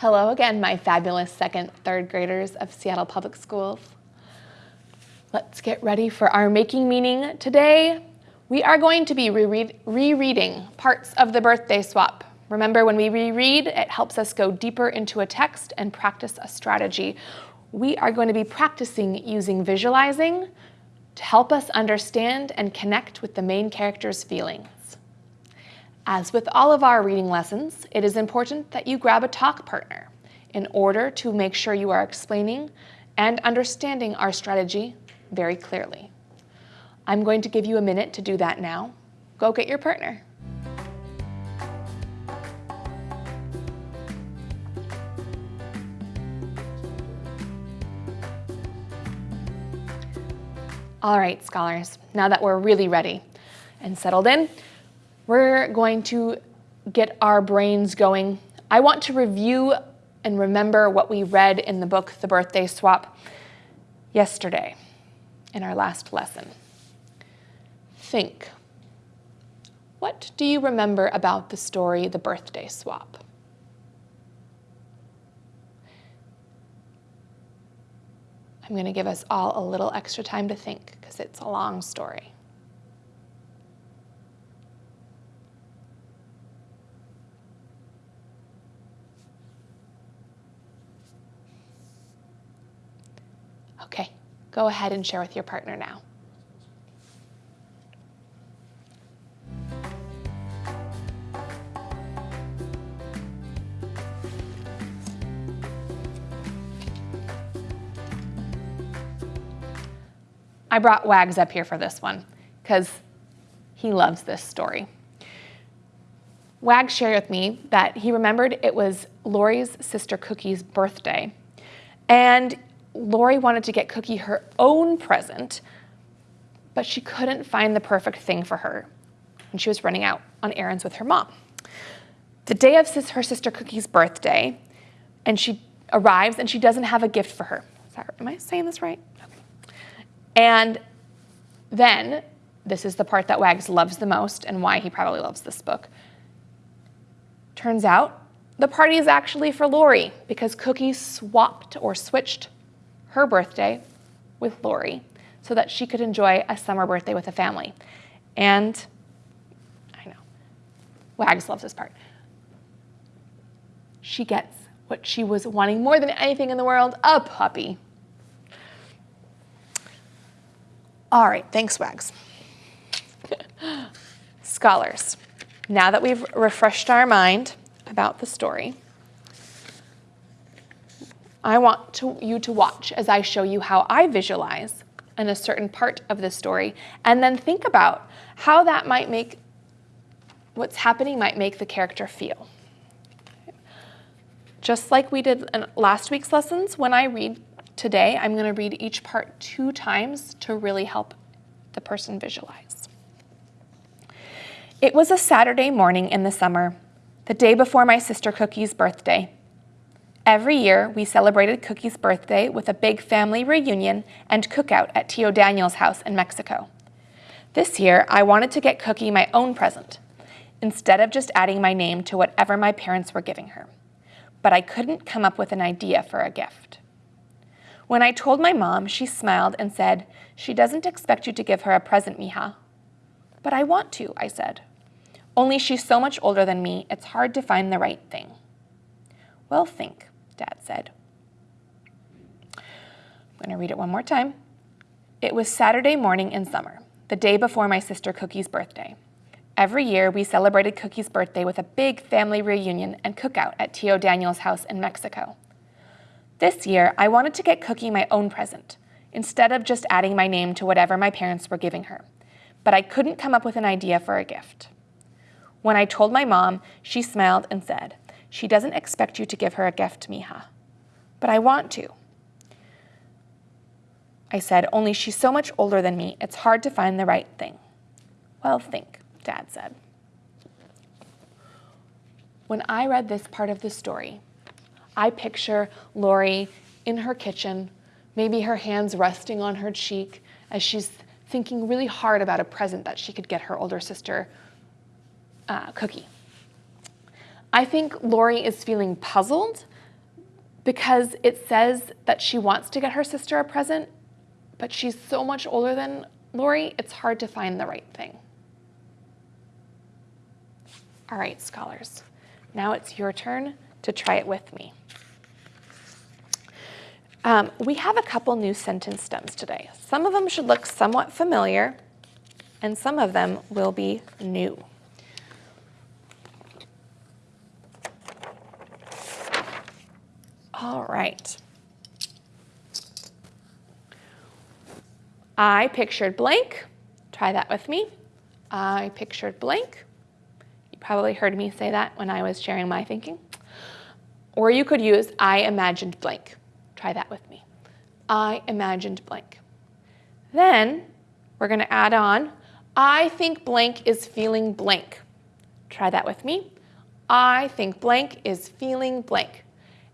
Hello again, my fabulous second, third graders of Seattle Public Schools. Let's get ready for our making meaning today. We are going to be reread, rereading parts of the birthday swap. Remember, when we reread, it helps us go deeper into a text and practice a strategy. We are going to be practicing using visualizing to help us understand and connect with the main character's feelings. As with all of our reading lessons, it is important that you grab a talk partner in order to make sure you are explaining and understanding our strategy very clearly. I'm going to give you a minute to do that now. Go get your partner. All right, scholars, now that we're really ready and settled in, we're going to get our brains going. I want to review and remember what we read in the book, The Birthday Swap, yesterday in our last lesson. Think. What do you remember about the story, The Birthday Swap? I'm going to give us all a little extra time to think because it's a long story. Okay, go ahead and share with your partner now. I brought Wags up here for this one because he loves this story. Wags shared with me that he remembered it was Lori's sister Cookie's birthday and Lori wanted to get Cookie her own present, but she couldn't find the perfect thing for her. And she was running out on errands with her mom. The day of her sister Cookie's birthday, and she arrives and she doesn't have a gift for her. Am I saying this right? And then, this is the part that Wags loves the most and why he probably loves this book. Turns out, the party is actually for Lori because Cookie swapped or switched her birthday with Lori so that she could enjoy a summer birthday with a family. And I know, Wags loves this part. She gets what she was wanting more than anything in the world, a puppy. All right, thanks, Wags. Scholars, now that we've refreshed our mind about the story, I want to, you to watch as I show you how I visualize in a certain part of the story, and then think about how that might make what's happening might make the character feel. Just like we did in last week's lessons, when I read today, I'm going to read each part two times to really help the person visualize. It was a Saturday morning in the summer, the day before my sister Cookie's birthday. Every year, we celebrated Cookie's birthday with a big family reunion and cookout at Tio Daniel's house in Mexico. This year, I wanted to get Cookie my own present, instead of just adding my name to whatever my parents were giving her. But I couldn't come up with an idea for a gift. When I told my mom, she smiled and said, she doesn't expect you to give her a present, mija. But I want to, I said. Only she's so much older than me, it's hard to find the right thing. Well, think. Dad said. I'm going to read it one more time. It was Saturday morning in summer, the day before my sister Cookie's birthday. Every year, we celebrated Cookie's birthday with a big family reunion and cookout at Tio Daniel's house in Mexico. This year, I wanted to get Cookie my own present, instead of just adding my name to whatever my parents were giving her. But I couldn't come up with an idea for a gift. When I told my mom, she smiled and said, she doesn't expect you to give her a gift, Mija. But I want to. I said, only she's so much older than me, it's hard to find the right thing. Well, think, Dad said. When I read this part of the story, I picture Lori in her kitchen, maybe her hands resting on her cheek as she's thinking really hard about a present that she could get her older sister, uh, Cookie. I think Lori is feeling puzzled because it says that she wants to get her sister a present, but she's so much older than Lori, it's hard to find the right thing. All right, scholars, now it's your turn to try it with me. Um, we have a couple new sentence stems today. Some of them should look somewhat familiar, and some of them will be new. All right. I pictured blank. Try that with me. I pictured blank. You probably heard me say that when I was sharing my thinking. Or you could use I imagined blank. Try that with me. I imagined blank. Then we're going to add on I think blank is feeling blank. Try that with me. I think blank is feeling blank.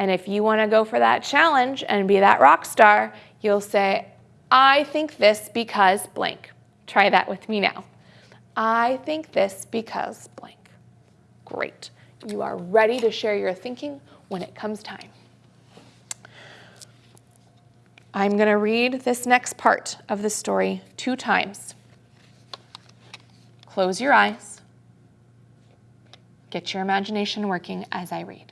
And if you want to go for that challenge and be that rock star, you'll say, I think this because blank. Try that with me now. I think this because blank. Great. You are ready to share your thinking when it comes time. I'm going to read this next part of the story two times. Close your eyes. Get your imagination working as I read.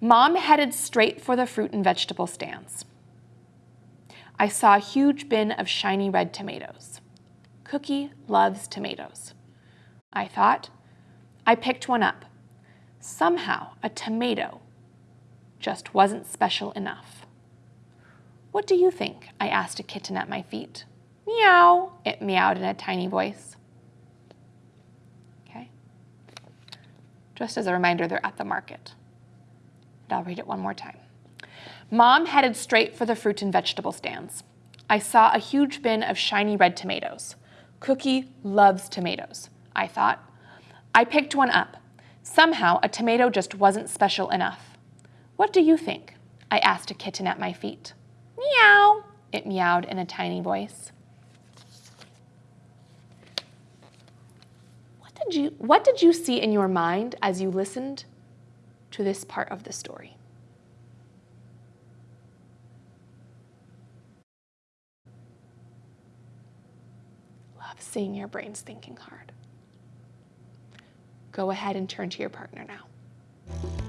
Mom headed straight for the fruit and vegetable stands. I saw a huge bin of shiny red tomatoes. Cookie loves tomatoes. I thought. I picked one up. Somehow, a tomato just wasn't special enough. What do you think? I asked a kitten at my feet. Meow, it meowed in a tiny voice. Okay. Just as a reminder, they're at the market. I'll read it one more time. Mom headed straight for the fruit and vegetable stands. I saw a huge bin of shiny red tomatoes. Cookie loves tomatoes, I thought. I picked one up. Somehow, a tomato just wasn't special enough. What do you think? I asked a kitten at my feet. Meow, it meowed in a tiny voice. What did you, what did you see in your mind as you listened to this part of the story. Love seeing your brains thinking hard. Go ahead and turn to your partner now.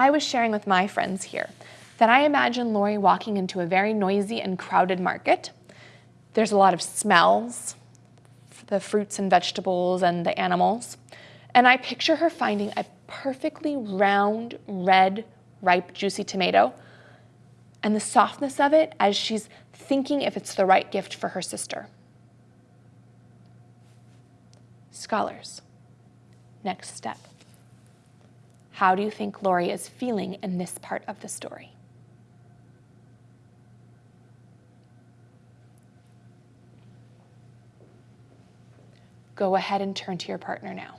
I was sharing with my friends here that I imagine Lori walking into a very noisy and crowded market. There's a lot of smells, the fruits and vegetables and the animals. And I picture her finding a perfectly round, red, ripe, juicy tomato and the softness of it as she's thinking if it's the right gift for her sister. Scholars, next step. How do you think Lori is feeling in this part of the story? Go ahead and turn to your partner now.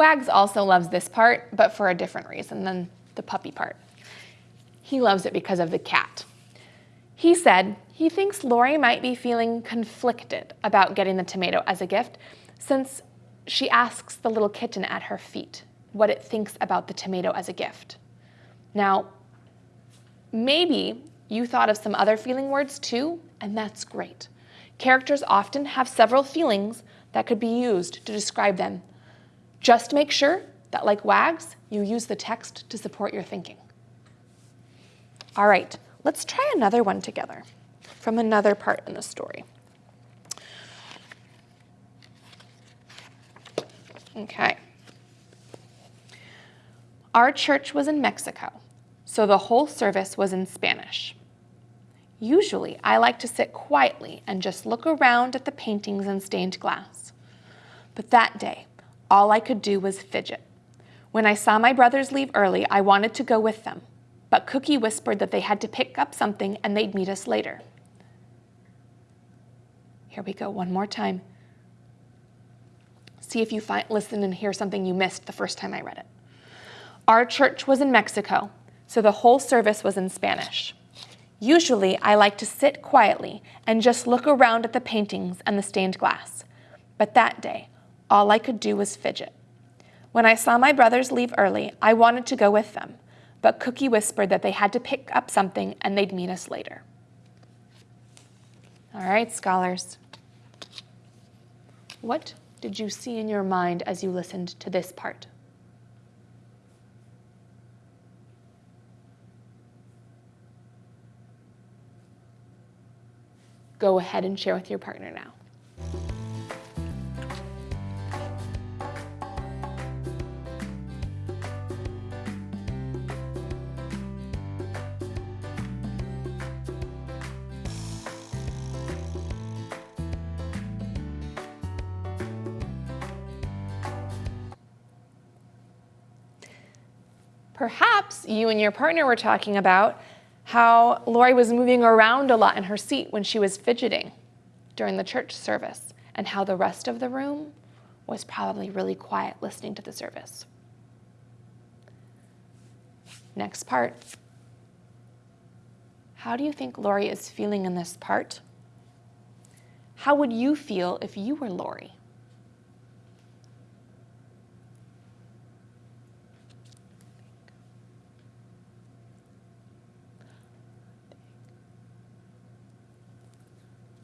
Wags also loves this part, but for a different reason than the puppy part. He loves it because of the cat. He said he thinks Lori might be feeling conflicted about getting the tomato as a gift since she asks the little kitten at her feet what it thinks about the tomato as a gift. Now, maybe you thought of some other feeling words too, and that's great. Characters often have several feelings that could be used to describe them just make sure that like WAGs, you use the text to support your thinking. All right, let's try another one together from another part in the story. Okay. Our church was in Mexico, so the whole service was in Spanish. Usually, I like to sit quietly and just look around at the paintings and stained glass. But that day, all I could do was fidget. When I saw my brothers leave early, I wanted to go with them, but Cookie whispered that they had to pick up something and they'd meet us later. Here we go, one more time. See if you find, listen and hear something you missed the first time I read it. Our church was in Mexico, so the whole service was in Spanish. Usually, I like to sit quietly and just look around at the paintings and the stained glass. But that day, all I could do was fidget. When I saw my brothers leave early, I wanted to go with them, but Cookie whispered that they had to pick up something and they'd meet us later. All right, scholars. What did you see in your mind as you listened to this part? Go ahead and share with your partner now. Perhaps you and your partner were talking about how Lori was moving around a lot in her seat when she was fidgeting during the church service, and how the rest of the room was probably really quiet listening to the service. Next part. How do you think Lori is feeling in this part? How would you feel if you were Lori?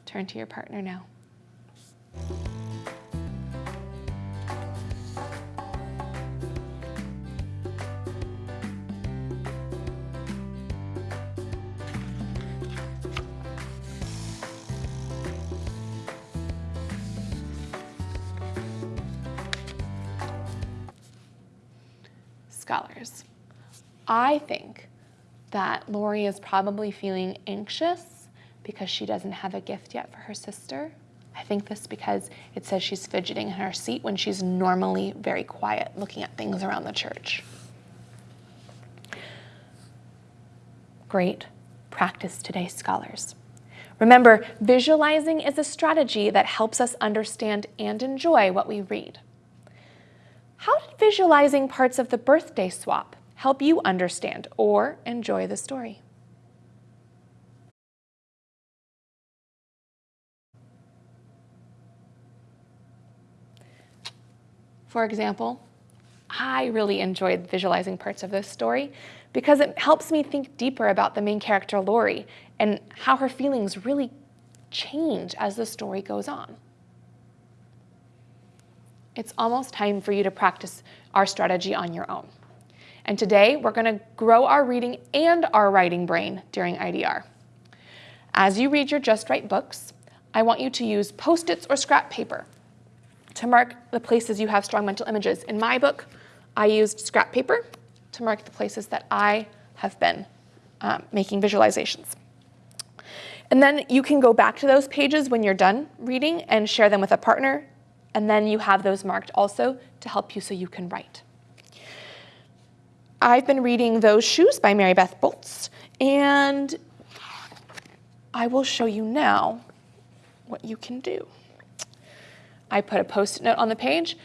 Turn to your partner now. Scholars, I think that Lori is probably feeling anxious because she doesn't have a gift yet for her sister. I think this because it says she's fidgeting in her seat when she's normally very quiet looking at things around the church. Great practice today, scholars. Remember, visualizing is a strategy that helps us understand and enjoy what we read. How did visualizing parts of the birthday swap help you understand or enjoy the story? For example, I really enjoyed visualizing parts of this story because it helps me think deeper about the main character, Lori, and how her feelings really change as the story goes on. It's almost time for you to practice our strategy on your own. And today, we're going to grow our reading and our writing brain during IDR. As you read your Just Right books, I want you to use Post-its or scrap paper to mark the places you have strong mental images. In my book, I used scrap paper to mark the places that I have been um, making visualizations. And then you can go back to those pages when you're done reading and share them with a partner. And then you have those marked also to help you so you can write. I've been reading Those Shoes by Maribeth Boelts, and I will show you now what you can do. I put a post-it note on the page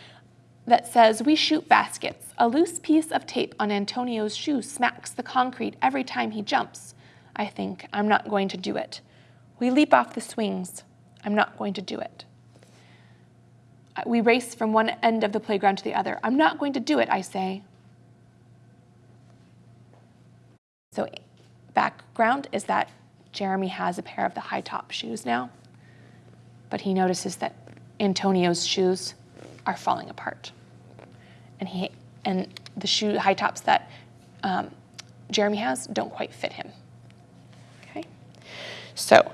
that says, we shoot baskets. A loose piece of tape on Antonio's shoe smacks the concrete every time he jumps. I think, I'm not going to do it. We leap off the swings. I'm not going to do it. Uh, we race from one end of the playground to the other. I'm not going to do it, I say. So background is that Jeremy has a pair of the high top shoes now, but he notices that Antonio's shoes are falling apart. And, he, and the shoe high tops that um, Jeremy has don't quite fit him. Okay, so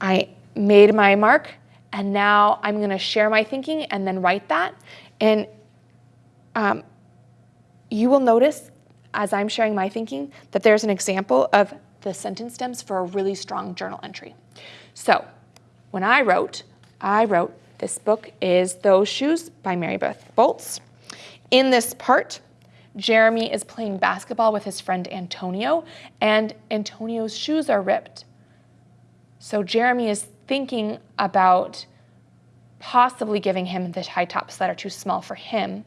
I made my mark and now I'm gonna share my thinking and then write that. And um, you will notice as I'm sharing my thinking that there's an example of the sentence stems for a really strong journal entry. So when I wrote, I wrote, this book is Those Shoes by Maribeth Boelts. In this part, Jeremy is playing basketball with his friend Antonio, and Antonio's shoes are ripped. So Jeremy is thinking about possibly giving him the high tops that are too small for him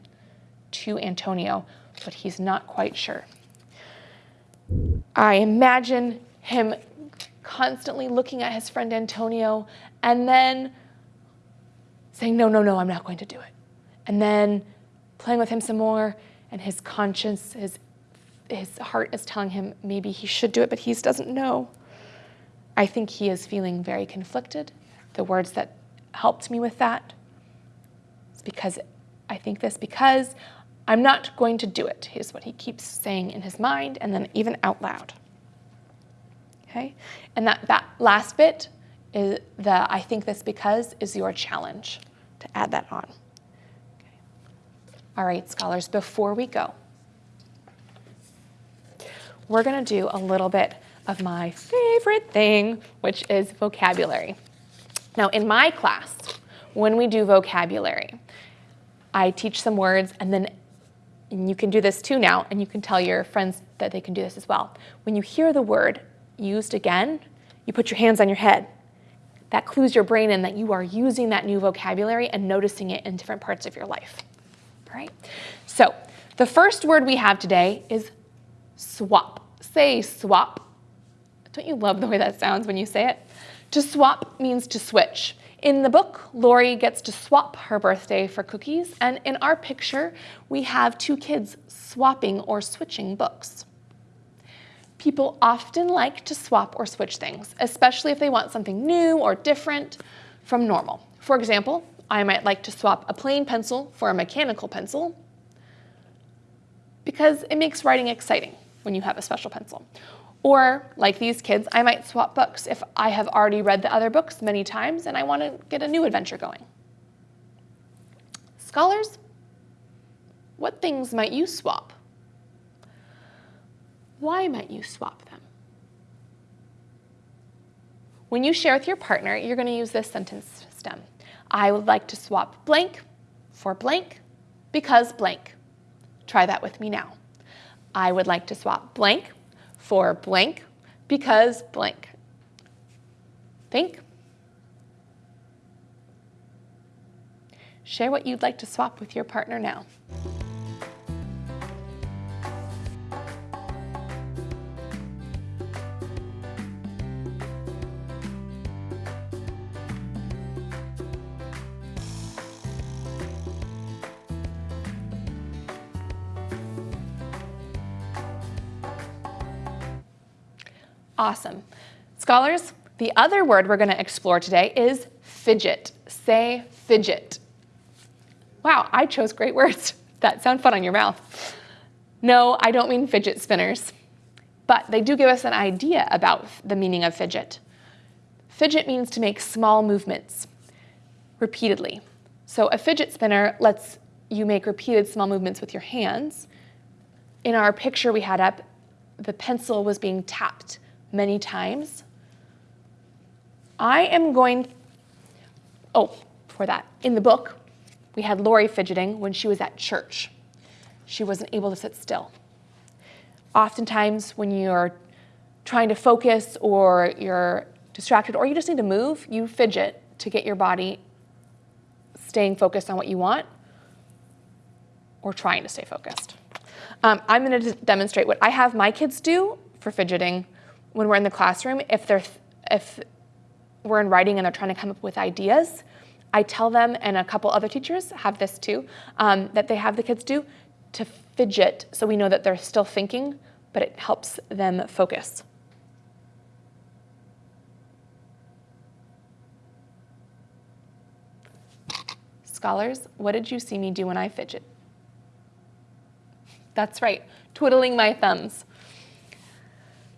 to Antonio, but he's not quite sure. I imagine him constantly looking at his friend Antonio and then saying, No, no, no, I'm not going to do it. And then playing with him some more, and his conscience, his, his heart is telling him maybe he should do it, but he doesn't know. I think he is feeling very conflicted. The words that helped me with that is because I think this because I'm not going to do it, is what he keeps saying in his mind and then even out loud. Okay? And that, that last bit is the I think this because is your challenge to add that on. Okay. All right, scholars, before we go, we're going to do a little bit of my favorite thing, which is vocabulary. Now, in my class, when we do vocabulary, I teach some words and then and you can do this too now, and you can tell your friends that they can do this as well. When you hear the word used again, you put your hands on your head. That clues your brain in that you are using that new vocabulary and noticing it in different parts of your life. All right? So, the first word we have today is swap. Say swap. Don't you love the way that sounds when you say it? To swap means to switch. In the book, Lori gets to swap her birthday for cookies, and in our picture, we have two kids swapping or switching books. People often like to swap or switch things, especially if they want something new or different from normal. For example, I might like to swap a plain pencil for a mechanical pencil because it makes writing exciting when you have a special pencil. Or, like these kids, I might swap books if I have already read the other books many times and I want to get a new adventure going. Scholars, what things might you swap? Why might you swap them? When you share with your partner, you're going to use this sentence stem. I would like to swap blank for blank because blank. Try that with me now. I would like to swap blank for blank because blank. Think. Share what you'd like to swap with your partner now. Awesome. Scholars, the other word we're going to explore today is fidget. Say fidget. Wow, I chose great words. That sound fun on your mouth. No, I don't mean fidget spinners, but they do give us an idea about the meaning of fidget. Fidget means to make small movements repeatedly. So a fidget spinner lets you make repeated small movements with your hands. In our picture we had up, the pencil was being tapped many times. I am going, oh, for that, in the book, we had Lori fidgeting when she was at church. She wasn't able to sit still. Oftentimes, when you're trying to focus or you're distracted or you just need to move, you fidget to get your body staying focused on what you want or trying to stay focused. Um, I'm going to demonstrate what I have my kids do for fidgeting when we're in the classroom, if they're if we're in writing and they're trying to come up with ideas, I tell them, and a couple other teachers have this too, um, that they have the kids do to fidget so we know that they're still thinking, but it helps them focus. Scholars, what did you see me do when I fidget? That's right, twiddling my thumbs.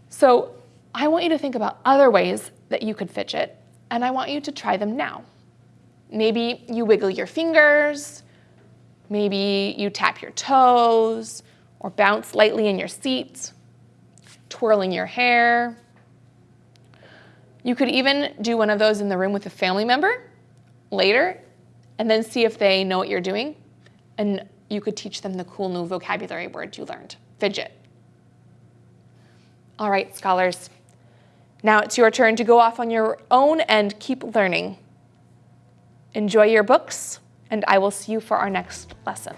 So I want you to think about other ways that you could fidget, and I want you to try them now. Maybe you wiggle your fingers, maybe you tap your toes, or bounce lightly in your seat, twirling your hair, You could even do one of those in the room with a family member later and then see if they know what you're doing. And you could teach them the cool new vocabulary word you learned fidget. All right, scholars. Now it's your turn to go off on your own and keep learning. Enjoy your books, and I will see you for our next lesson.